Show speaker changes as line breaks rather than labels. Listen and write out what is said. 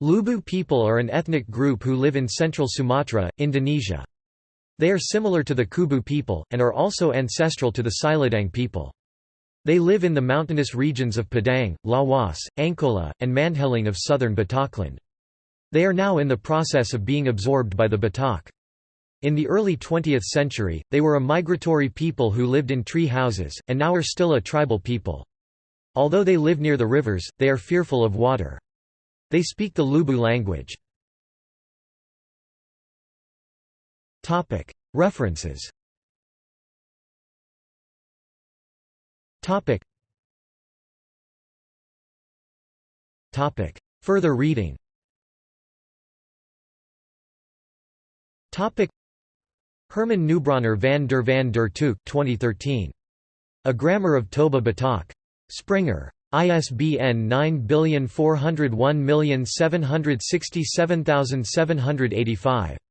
Lubu people are an ethnic group who live in central Sumatra, Indonesia. They are similar to the Kubu people, and are also ancestral to the Siladang people. They live in the mountainous regions of Padang, Lawas, Angkola, and Mandheling of southern Batakland. They are now in the process of being absorbed by the Batak. In the early 20th century, they were a migratory people who lived in tree houses, and now are still a tribal people. Although they live near the rivers, they are fearful of water. They speak the Lubu language. References Further reading Herman Neubronner van der van der Tuuk 2013. A Grammar of Toba Batak. Springer. ISBN 9401767785.